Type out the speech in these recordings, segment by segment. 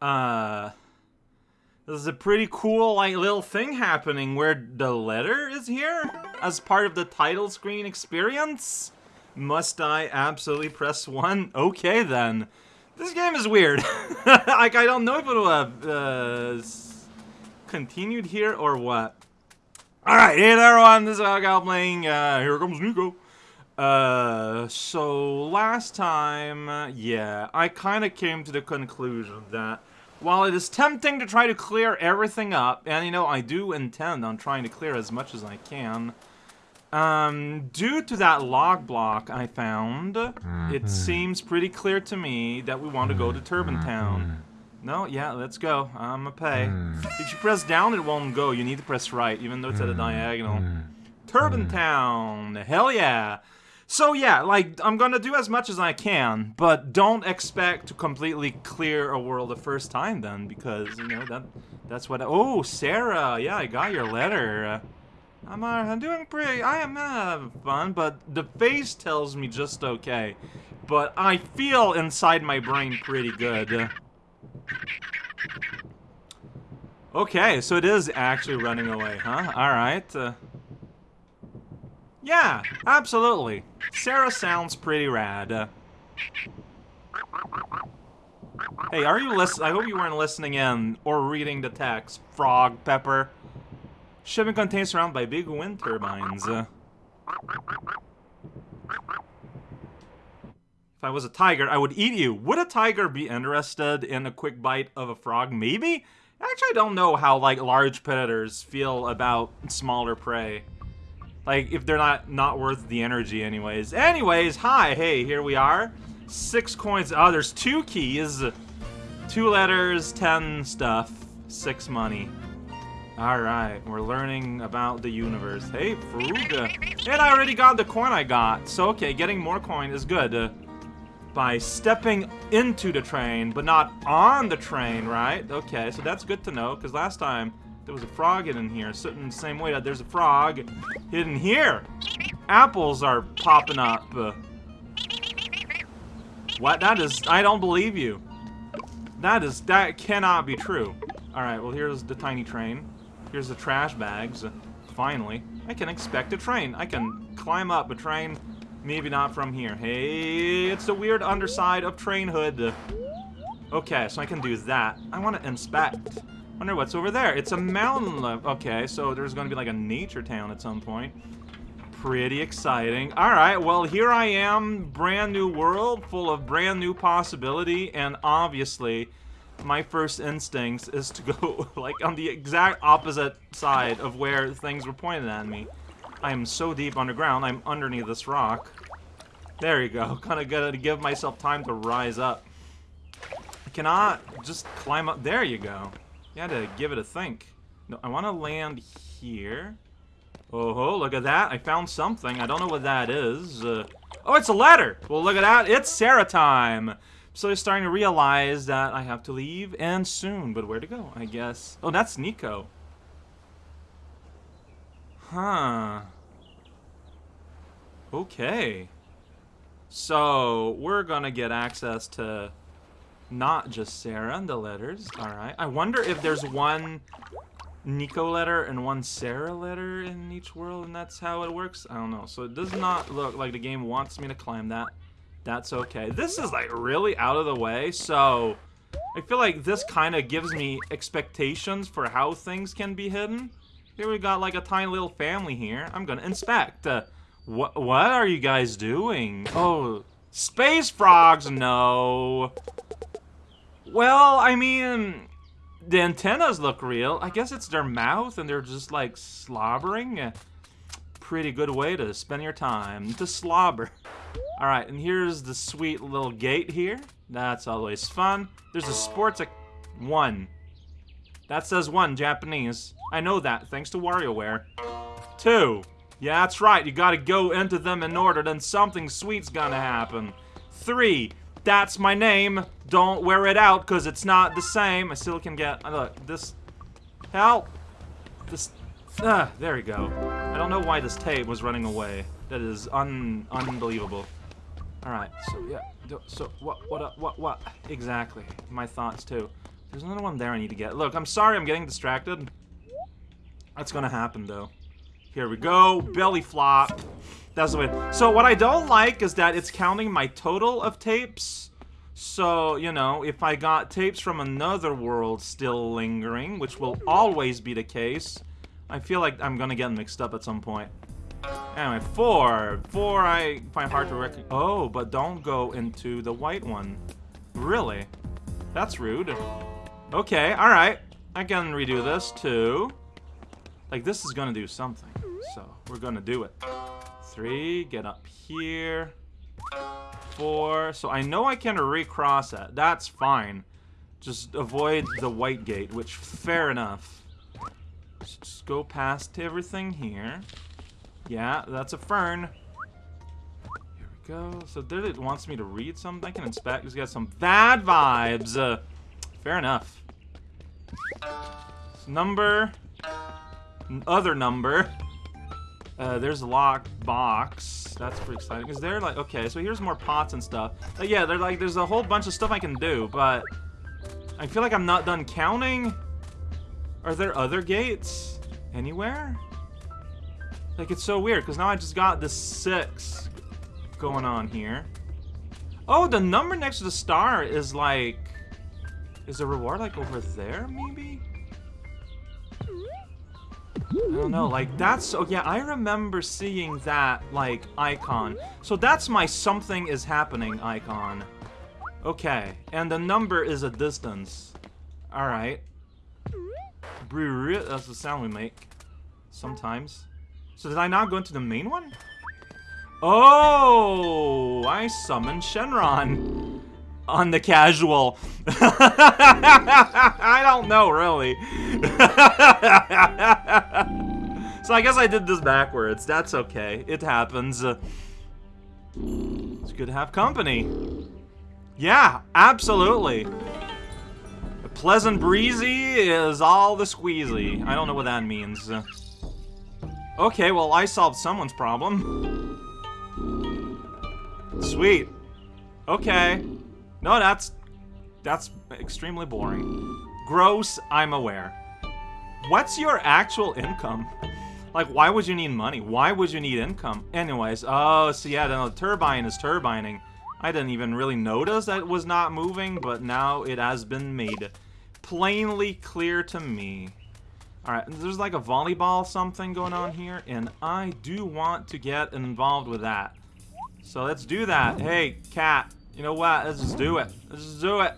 Uh... This is a pretty cool, like, little thing happening where the letter is here as part of the title screen experience. Must I absolutely press one? Okay, then. This game is weird. like, I don't know if it will have uh, continued here or what. Alright, hey there, everyone. This is Algal playing. Uh, here comes Niko. Uh, so last time, uh, yeah, I kind of came to the conclusion that while it is tempting to try to clear everything up, and you know, I do intend on trying to clear as much as I can, um, due to that log block I found, it Mm-hmm. seems pretty clear to me that we want to go to Mm-hmm. Town. No, yeah, let's go. I'm a pay. Mm. If you press down, it won't go. You need to press right, even though it's at a diagonal. Turbine Town! Hell yeah! So yeah, like, I'm gonna do as much as I can, but don't expect to completely clear a world the first time then, because, you know, that that's what- Oh, Sarah! Yeah, I got your letter. I'm, uh, I'm doing pretty, I am uh, having fun, but the face tells me just okay. But I feel inside my brain pretty good. Okay, so it is actually running away, huh? Alright. Uh, yeah, absolutely. Sarah sounds pretty rad. Hey, are you listen? I hope you weren't listening in or reading the text. Frog, Pepper. Shipping contains surrounded by big wind turbines. If I was a tiger, I would eat you. Would a tiger be interested in a quick bite of a frog? Maybe? Actually, I don't know how, like, large predators feel about smaller prey. Like, if they're not not worth the energy anyways. Anyways, hi, hey, here we are. Six coins. Oh, there's two keys. Two letters, ten stuff. Six money. Alright, we're learning about the universe. Hey, Fruga. And I already got the coin I got. So, okay, getting more coin is good. Uh, by stepping into the train, but not on the train, right? Okay, so that's good to know, because last time there was a frog hidden here, sitting the same way that there's a frog hidden here. Apples are popping up. Uh, what? That is... I don't believe you. That is... That cannot be true. Alright, well, here's the tiny train. Here's the trash bags. Finally. I can expect a train. I can climb up a train. Maybe not from here. Hey, it's the weird underside of train hood. Okay, so I can do that. I want to inspect. Wonder what's over there. It's a mountain. lo- Okay, so there's going to be like a nature town at some point. Pretty exciting. Alright, well, here I am. Brand new world, full of brand new possibility, and obviously, my first instinct is to go, like, on the exact opposite side of where things were pointed at me. I am so deep underground, I'm underneath this rock. There you go. Kind of gotta give myself time to rise up. I cannot just climb up. There you go. Had to give it a think. No, I want to land here. Oh, look at that. I found something. I don't know what that is. Uh, oh, it's a letter. Well, look at that. It's Sarah time. So I'm starting to realize that I have to leave, and soon. But where to go, I guess. Oh, that's Niko. Huh. Okay. So, we're gonna get access to not just Sarah and the letters. Alright. I wonder if there's one Niko letter and one Sarah letter in each world, and that's how it works? I don't know. So it does not look like the game wants me to climb that. That's okay. This is, like, really out of the way, so... I feel like this kind of gives me expectations for how things can be hidden. Here we got, like, a tiny little family here. I'm gonna inspect. Uh, what, what are you guys doing? Oh, space frogs? No. Well, I mean, the antennas look real. I guess it's their mouth and they're just like slobbering. Pretty good way to spend your time, to slobber. Alright, and here's the sweet little gate here. That's always fun. There's a sports one. That says one, Japanese. I know that, thanks to WarioWare. Two. Yeah, that's right, you gotta go into them in order, then something sweet's gonna happen. Three. That's my name. Don't wear it out, because it's not the same. I still can get... uh, Look, this... Help! This... Ah, there we go. I don't know why this tape was running away. That is un... unbelievable. Alright, so yeah. So, what, what, uh, what, what? Exactly. My thoughts, too. There's another one there I need to get. Look, I'm sorry I'm getting distracted. That's gonna happen, though. Here we go. Belly flop. That's the way. So what I don't like is that it's counting my total of tapes. So, you know, if I got tapes from another world still lingering, which will always be the case, I feel like I'm gonna get mixed up at some point. Anyway, four. Four I find hard to recognize. Oh, but don't go into the white one. Really? That's rude. Okay, alright. I can redo this too. Like, this is gonna do something. So, we're gonna do it. Three, get up here. Four. So I know I can recross it. That's fine. Just avoid the white gate, which, fair enough. Just go past everything here. Yeah, that's a fern. Here we go. So there it wants me to read something. I can inspect. He's got some bad vibes. Uh, fair enough. Number. Other number. Uh, there's a locked box. That's pretty exciting. Is there like okay? So here's more pots and stuff. Uh, yeah, they're like there's a whole bunch of stuff I can do, but I feel like I'm not done counting. Are there other gates anywhere? Like, it's so weird, because now I just got the six going on here. Oh, the number next to the star is like... Is the reward like over there, maybe? I don't know, like that's, oh yeah, I remember seeing that, like, icon. So that's my something is happening icon. Okay, and the number is a distance. Alright. That's the sound we make. Sometimes. So did I not go into the main one? Oh, I summoned Shenron on the casual. I don't know, really. so I guess I did this backwards. That's okay. It happens. It's good to have company. Yeah, absolutely. pleasant breezy is all the squeezy. I don't know what that means. Okay, well, I solved someone's problem. Sweet. Okay. No, that's... That's extremely boring. Gross, I'm aware. What's your actual income? Like, why would you need money? Why would you need income? Anyways, oh, so yeah, the turbine is turbining. I didn't even really notice that it was not moving, but now it has been made plainly clear to me. Alright, there's like a volleyball something going on here, and I do want to get involved with that. So let's do that. Hey, cat, you know what? Let's just do it. Let's just do it.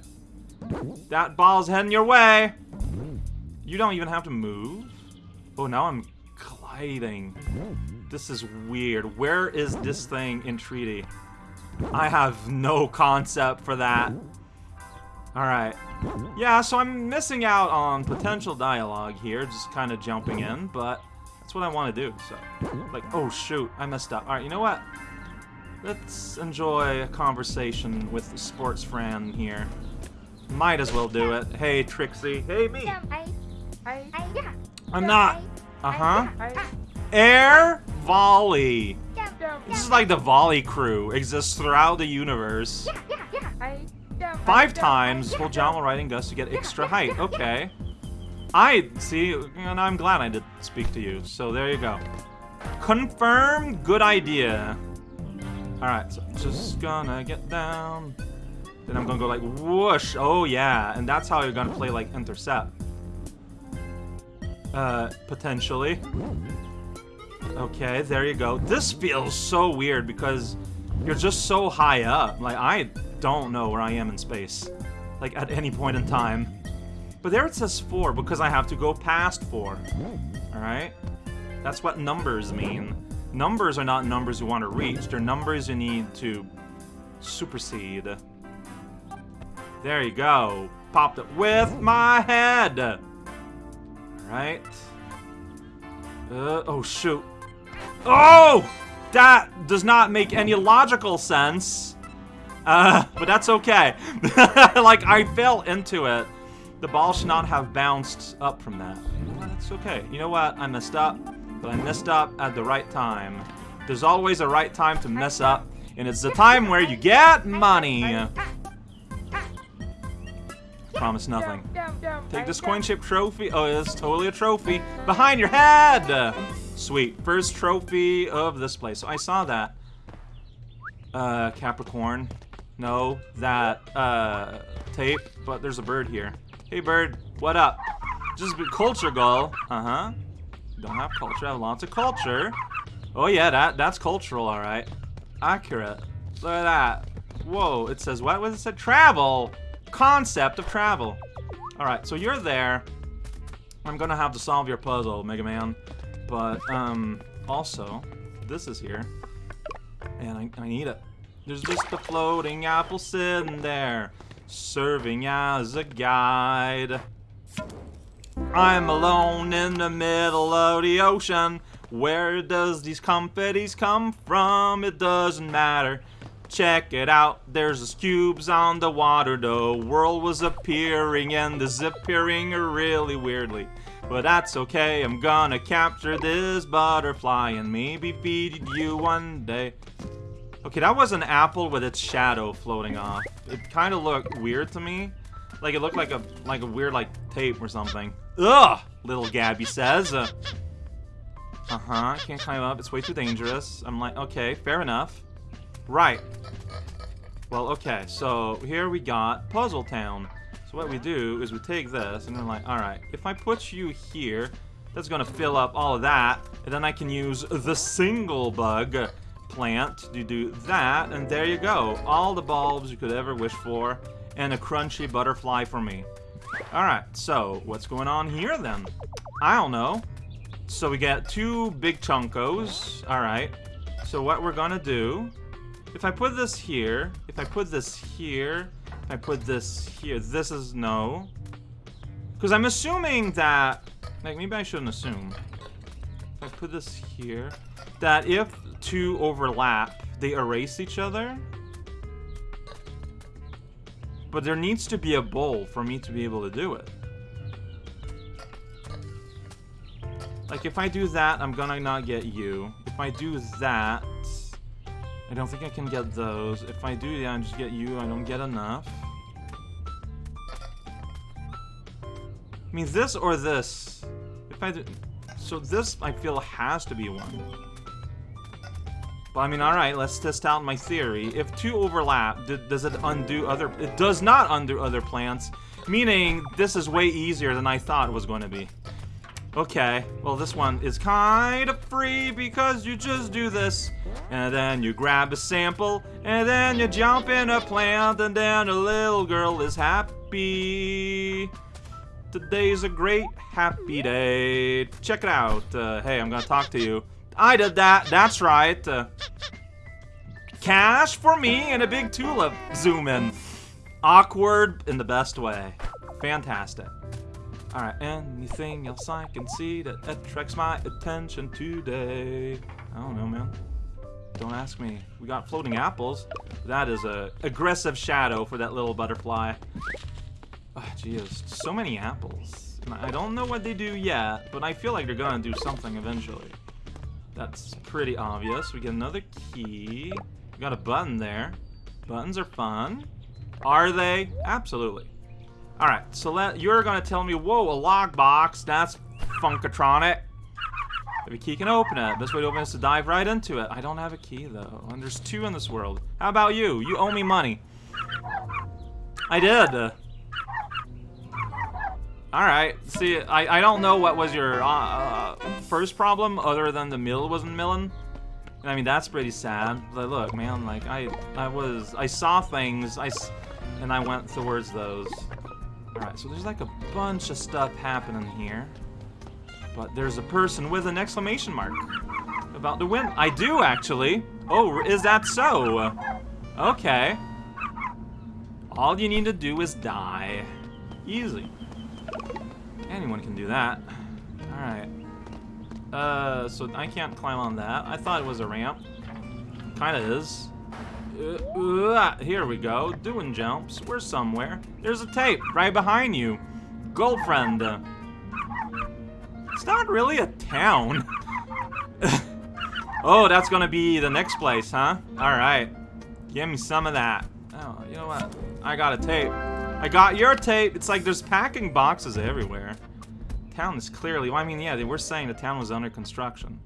That ball's heading your way. You don't even have to move. Oh, now I'm gliding. This is weird. Where is this thing in Treaty? I have no concept for that. Alright. Yeah, so I'm missing out on potential dialogue here, just kind of jumping in, but that's what I want to do, so. Like, oh shoot, I messed up. Alright, you know what? Let's enjoy a conversation with the sports friend here. Might as well do it. Hey, Trixie. Hey, me. I'm not. Uh-huh. Air Volley. This is like the Volley crew. Exists throughout the universe. Five times full Jamal riding Gus to get extra height. Okay. I, see, and I'm glad I did speak to you. So there you go. Confirm, good idea. Alright, so I'm just gonna get down. Then I'm gonna go like whoosh. Oh yeah, and that's how you're gonna play like intercept. Uh, potentially. Okay, there you go. This feels so weird because you're just so high up. Like, I don't know where I am in space. Like, at any point in time. But there it says 4, because I have to go past 4. Alright? That's what numbers mean. Numbers are not numbers you want to reach. They're numbers you need to supersede. There you go. Popped it with my head! Alright. Uh, oh, shoot. Oh! That does not make any logical sense. Uh, but that's okay. like, I fell into it. The ball should not have bounced up from that. That's okay. You know what? I messed up, but I messed up at the right time. There's always a right time to mess up, and it's the time where you get money. promise nothing. Take this coin-shaped trophy. Oh, it's totally a trophy. Behind your head! Sweet. First trophy of this place. So I saw that. Uh, Capricorn. No, that, uh, tape. But there's a bird here. Hey, bird. What up? Just culture gull. Uh-huh. Don't have culture. I have lots of culture. Oh, yeah, that that's cultural, all right. Accurate. Look at that. Whoa, it says what? was it said? Travel! Concept of travel. Alright, so you're there. I'm gonna have to solve your puzzle, Mega Man. But, um, also, this is here. And I, I need it. There's just a floating apple sitting there, serving as a guide. I'm alone in the middle of the ocean. Where does these confettis come from? It doesn't matter. Check it out, there's cubes on the water. The world was appearing and disappearing really weirdly. But that's okay, I'm gonna capture this butterfly and maybe feed you one day. Okay, that was an apple with its shadow floating off. It kind of looked weird to me. Like it looked like a like a weird like tape or something. Ugh, little Gabby says. Uh, uh-huh, can't climb up, it's way too dangerous. I'm like, okay, fair enough. Right. Well, okay, so here we got Puzzle Town. So what we do is we take this, and we're like, alright, if I put you here, that's gonna fill up all of that, and then I can use the single bug plant to do that, and there you go. All the bulbs you could ever wish for, and a crunchy butterfly for me. Alright, so what's going on here then? I don't know. So we get two big chunkos. Alright. So what we're gonna do if I put this here, if I put this here, if I put this here, this is no. Because I'm assuming that, like maybe I shouldn't assume. If I put this here, that if two overlap, they erase each other. But there needs to be a bowl for me to be able to do it. Like if I do that, I'm gonna not get you. If I do that, I don't think I can get those. If I do, yeah, I just get you. I don't get enough. I mean, this or this. If I do... So this, I feel, has to be one. But I mean, alright, let's test out my theory. If two overlap, does it undo other... It does not undo other plants. Meaning, this is way easier than I thought it was going to be. Okay, well this one is kind of free because you just do this. And then you grab a sample, and then you jump in a plant, and then a little girl is happy. Today's a great happy day. Check it out. Uh, hey, I'm gonna talk to you. I did that, that's right. Uh, cash for me and a big tulip. Zoom in. Awkward in the best way. Fantastic. Alright, anything else I can see that attracts my attention today? I don't know, man. Don't ask me. We got floating apples. That is a aggressive shadow for that little butterfly. Oh, geez, so many apples. I don't know what they do yet, but I feel like they're gonna do something eventually. That's pretty obvious. We get another key. We got a button there. Buttons are fun. Are they? Absolutely. Alright, so let, you're gonna tell me, whoa, a log box, that's Funkatronic. If a key can open it. This way to open is to dive right into it. I don't have a key, though. And there's two in this world. How about you? You owe me money. I did. Alright, see, I, I don't know what was your uh, uh, first problem other than the mill wasn't milling. I mean, that's pretty sad. But look, man, like, I, I was, I saw things, I, and I went towards those. Alright, so there's like a bunch of stuff happening here. But there's a person with an exclamation mark about to win. I do, actually. Oh, is that so? Okay. All you need to do is die. Easy. Anyone can do that. Alright. Uh, so I can't climb on that. I thought it was a ramp. Kinda is. Uh, uh, here we go. Doing jumps. We're somewhere. There's a tape right behind you. Girlfriend. It's not really a town. oh, that's gonna be the next place, huh? Alright. Give me some of that. Oh, you know what? I got a tape. I got your tape. It's like there's packing boxes everywhere. Town is clearly, well, I mean, yeah, they were saying the town was under construction.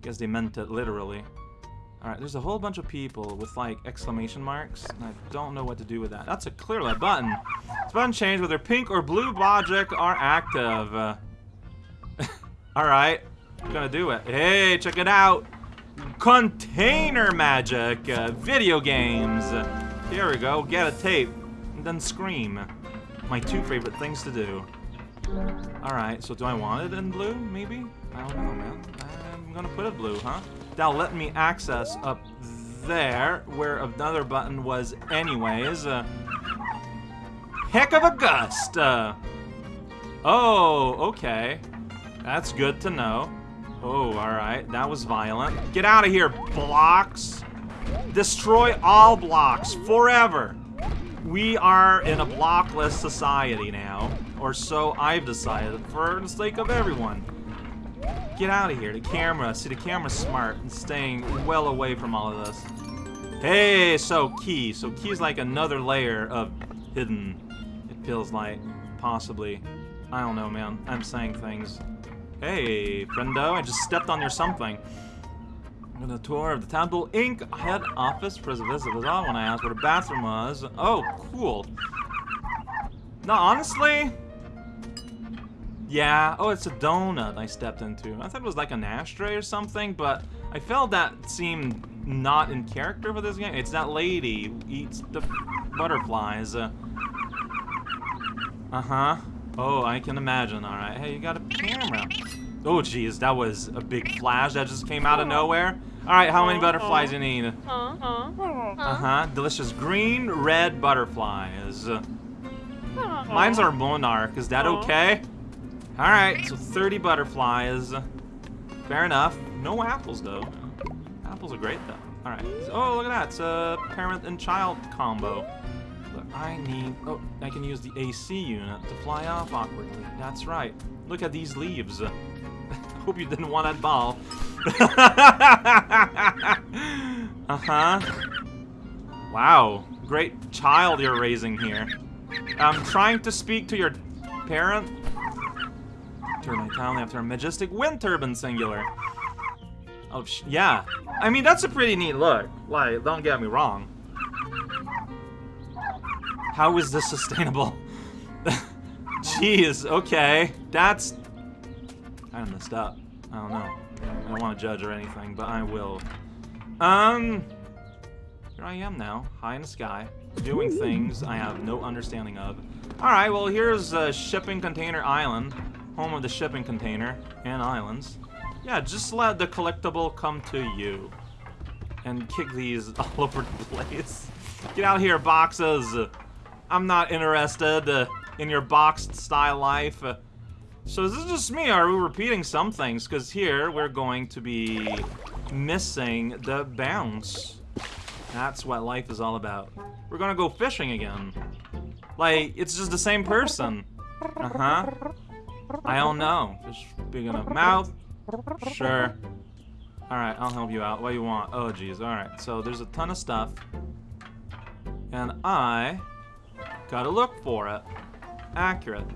Guess they meant it literally. Alright, there's a whole bunch of people with, like, exclamation marks, and I don't know what to do with that. That's a clearly a button. This button change whether pink or blue logic are active. Uh, Alright, gonna do it. Hey, check it out! Container magic! Uh, video games! Here we go, get a tape, then scream. My two favorite things to do. Alright, so do I want it in blue, maybe? I don't know, man. I'm gonna put it blue, huh? That'll let me access up there, where another button was anyways. Uh, heck of a gust! Uh, oh, okay. That's good to know. Oh, alright. That was violent. Get out of here, blocks! Destroy all blocks, forever! We are in a blockless society now. Or so I've decided, for the sake of everyone. Get out of here. The camera. See, the camera's smart and staying well away from all of this. Hey, so key. So key is like another layer of hidden. It feels like, possibly. I don't know, man. I'm saying things. Hey, friendo, I just stepped on your something. I'm a tour of the Temple Inc. head office for the visit was on when I asked where the bathroom was. Oh, cool. No, honestly, yeah, oh, it's a donut I stepped into. I thought it was like an ashtray or something, but I felt that seemed not in character for this game. It's that lady who eats the butterflies. Uh-huh. Oh, I can imagine, alright. Hey, you got a camera. Oh, jeez, that was a big flash that just came out of nowhere. Alright, how many uh-huh. butterflies you need? Uh-huh. Uh-huh. uh-huh. Delicious green, red butterflies. Mine's our monarch. Is that okay? Alright, so 30 butterflies. Fair enough. No apples, though. Apples are great, though. Alright. Oh, look at that. It's a parent and child combo. But I need... Oh, I can use the AC unit to fly off awkwardly. That's right. Look at these leaves. Hope you didn't want that ball. uh-huh. Wow. Great child you're raising here. I'm trying to speak to your parent turbine town after a majestic wind turbine singular. Oh, yeah. I mean, that's a pretty neat look. Like, don't get me wrong. How is this sustainable? Jeez, okay. That's... I messed up. I don't know. I don't want to judge or anything, but I will. Um... Here I am now, high in the sky, doing things I have no understanding of. Alright, well here's a shipping container island home of the shipping container and islands. Yeah, just let the collectible come to you. And kick these all over the place. Get out here, boxes! I'm not interested uh, in your boxed style life. So is this just me, are we repeating some things? Because here, we're going to be missing the bounce. That's what life is all about. We're gonna go fishing again. Like, it's just the same person. Uh-huh. I don't know. Fish big enough mouth? Sure. Alright, I'll help you out. What do you want? Oh, jeez. Alright, so there's a ton of stuff. And I gotta look for it. Accurate.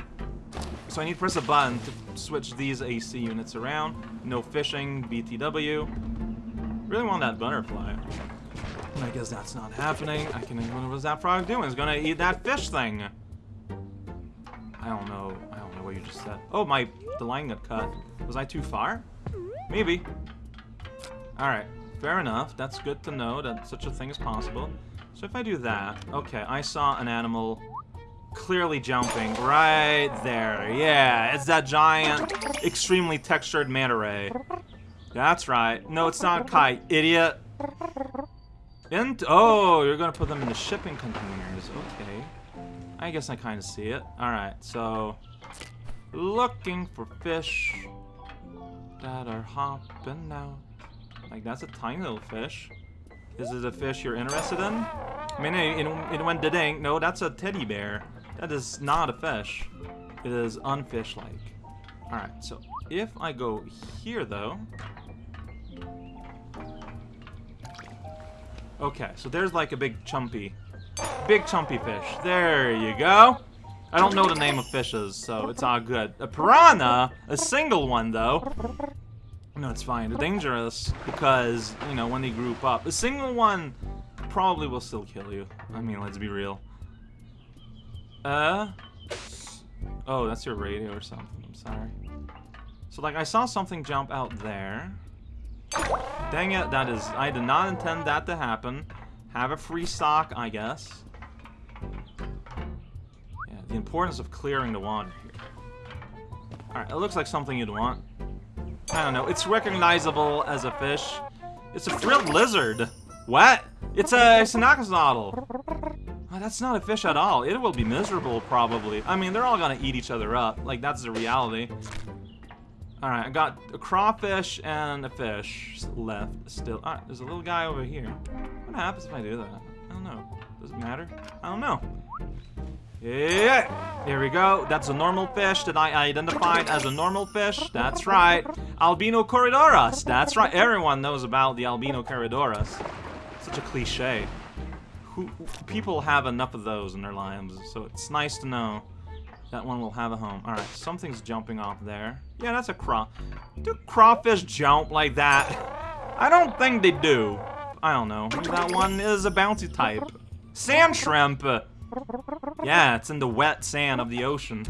So I need to press a button to switch these AC units around. No fishing, BTW. Really want that butterfly. I guess that's not happening. I can. What was that frog doing? It's gonna eat that fish thing. I don't know I don't know what you just said. Oh, my, the line got cut. Was I too far? Maybe. Alright, fair enough. That's good to know that such a thing is possible. So if I do that, okay, I saw an animal clearly jumping right there. Yeah, it's that giant, extremely textured manta ray. That's right. No, it's not kite, idiot. And oh, you're gonna put them in the shipping containers. Okay. I guess I kind of see it. Alright, so looking for fish that are hopping out. Like, that's a tiny little fish. Is it a fish you're interested in? I mean, it, it went ding. No, that's a teddy bear. That is not a fish. It is unfish-like. Alright, so if I go here, though... Okay, so there's like a big chumpy Big chumpy fish. There you go. I don't know the name of fishes, so it's all good. A piranha, a single one though. No, it's fine. They're dangerous because, you know, when they group up. A single one probably will still kill you. I mean, let's be real. Uh? Oh, that's your radio or something. I'm sorry. So, like, I saw something jump out there. Dang it, that is... I did not intend that to happen. Have a free stock, I guess. Yeah, the importance of clearing the water here. Alright, it looks like something you'd want. I don't know. It's recognizable as a fish. It's a frilled lizard. What? It's a Synaxolotl. Oh, that's not a fish at all. It will be miserable, probably. I mean, they're all gonna eat each other up. Like, that's the reality. Alright, I got a crawfish and a fish left still. Alright, there's a little guy over here. What happens if I do that? I don't know. Does it matter? I don't know. Yeah, there we go. That's a normal fish that I identified as a normal fish. That's right. Albino Corydoras. That's right. Everyone knows about the Albino Corydoras. Such a cliche. Who, people have enough of those in their lives, so it's nice to know that one will have a home. Alright, something's jumping off there. Yeah, that's a craw. Do crawfish jump like that? I don't think they do. I don't know. Maybe that one is a bouncy type. Sand shrimp! Yeah, it's in the wet sand of the ocean.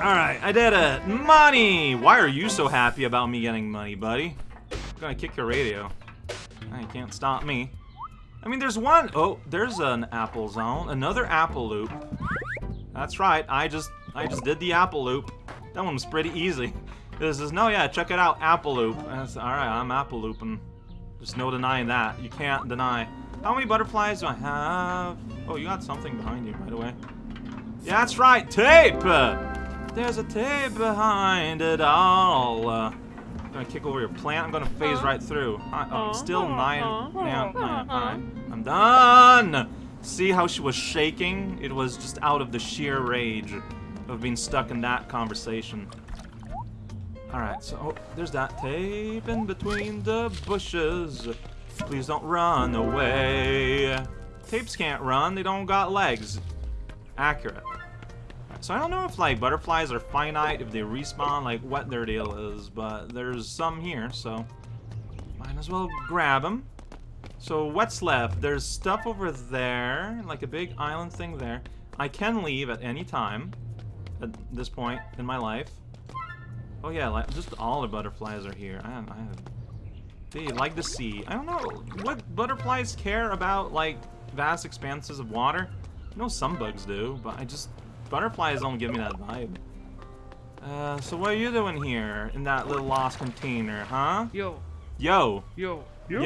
Alright, I did it! Money! Why are you so happy about me getting money, buddy? I'm gonna kick your radio. You can't stop me. I mean, there's one... Oh, there's an apple zone. Another apple loop. That's right, I just I just did the apple loop. That one was pretty easy. This is, no, yeah, check it out, apple loop. Alright, I'm apple looping. There's no denying that. You can't deny. How many butterflies do I have? Oh, you got something behind you, by the way. Yeah, that's right, tape! There's a tape behind it all. Uh, I'm gonna kick over your plant. I'm gonna phase uh-huh. right through. I, oh, still uh-huh. nine, nine, nine, nine. Uh-huh. Done! See how she was shaking? It was just out of the sheer rage of being stuck in that conversation. Alright, so oh, there's that tape in between the bushes. Please don't run away. Tapes can't run, they don't got legs. Accurate. So I don't know if like butterflies are finite, if they respawn, like what their deal is, but there's some here, so might as well grab them. So what's left? There's stuff over there, like a big island thing there. I can leave at any time at this point in my life. Oh yeah, like, just all the butterflies are here. I, I, they like the sea. I don't know what butterflies care about like vast expanses of water. I know some bugs do, but I just butterflies don't give me that vibe. Uh, so what are you doing here in that little lost container, huh? Yo. Yo. Yo. Yo.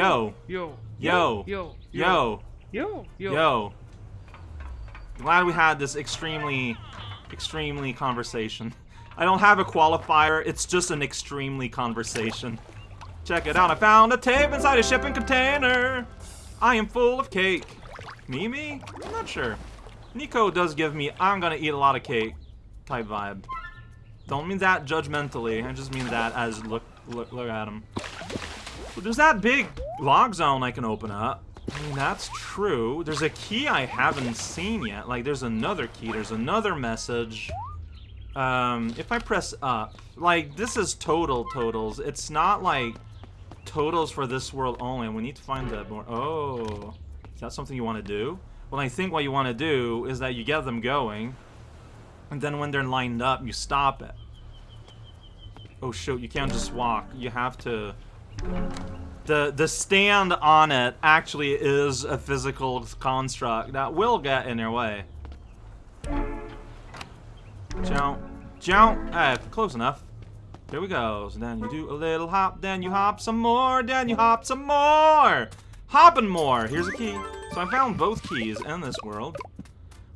Yo. Yo. Yo. Yo. Yo. Yo. Glad we had this extremely, extremely conversation. I don't have a qualifier, it's just an extremely conversation. Check it out, I found a tape inside a shipping container! I am full of cake. Mimi? I'm not sure. Niko does give me I'm gonna eat a lot of cake type vibe. Don't mean that judgmentally, I just mean that as look, look, look at him. But there's that big log zone I can open up. I mean, that's true. There's a key I haven't seen yet. Like, there's another key. There's another message. Um, if I press up, like, this is total totals. It's not, like, totals for this world only. We need to find that more. Oh, is that something you want to do? Well, I think what you want to do is that you get them going, and then when they're lined up, you stop it. Oh, shoot, you can't just walk. You have to... The, the stand on it actually is a physical construct that will get in your way. Jump. Jump. Eh, close enough. Here we go. So then you do a little hop, then you hop some more, then you hop some more. Hopping more. Here's a key. So I found both keys in this world.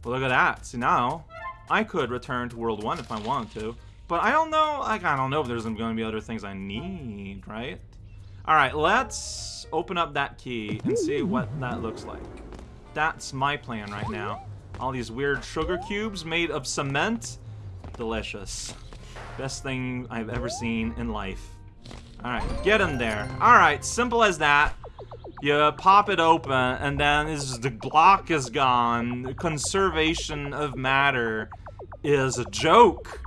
Well, look at that. See, now, I could return to World 1 if I wanted to. But I don't know, like, I don't know if there's going to be other things I need, right? Alright, let's open up that key and see what that looks like. That's my plan right now. All these weird sugar cubes made of cement. Delicious. Best thing I've ever seen in life. Alright, get in there. Alright, simple as that. You pop it open, and then is the block is gone. Conservation of matter is a joke.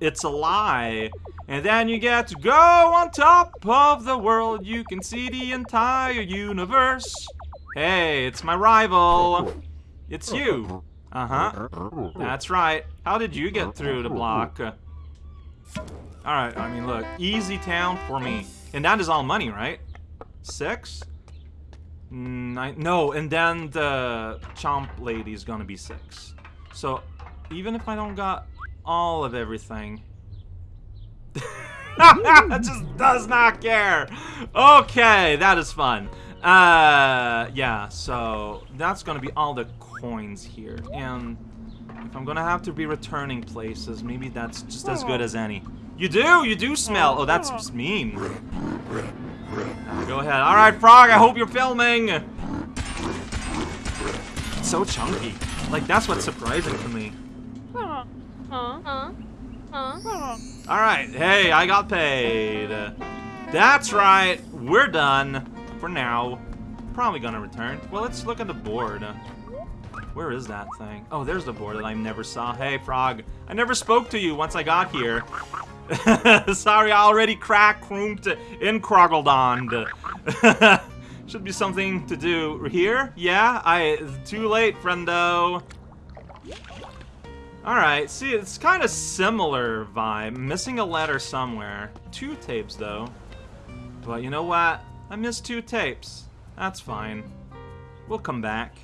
It's a lie. And then you get to go on top of the world. You can see the entire universe. Hey, it's my rival. It's you. Uh-huh. That's right. How did you get through the block? Alright, I mean, look. Easy town for me. And that is all money, right? Six? Nine, no, and then the chomp lady is gonna be six. So, even if I don't got all of everything... just does not care! Okay, that is fun. Uh, yeah, so that's gonna be all the coins here. And if I'm gonna have to be returning places, maybe that's just as good as any. You do! You do smell! Oh, that's mean. Go ahead. Alright, Frog, I hope you're filming! It's so chunky. Like, that's what's surprising to me. Alright, hey, I got paid. That's right, we're done. For now. Probably gonna return. Well, let's look at the board. Where is that thing? Oh, there's the board that I never saw. Hey, Frog. I never spoke to you once I got here. Sorry, I already cracked in Kroggledond. Should be something to do here. Yeah, I too late, friendo. Alright, see, it's kind of similar vibe. Missing a letter somewhere. Two tapes, though. But you know what? I missed two tapes. That's fine. We'll come back.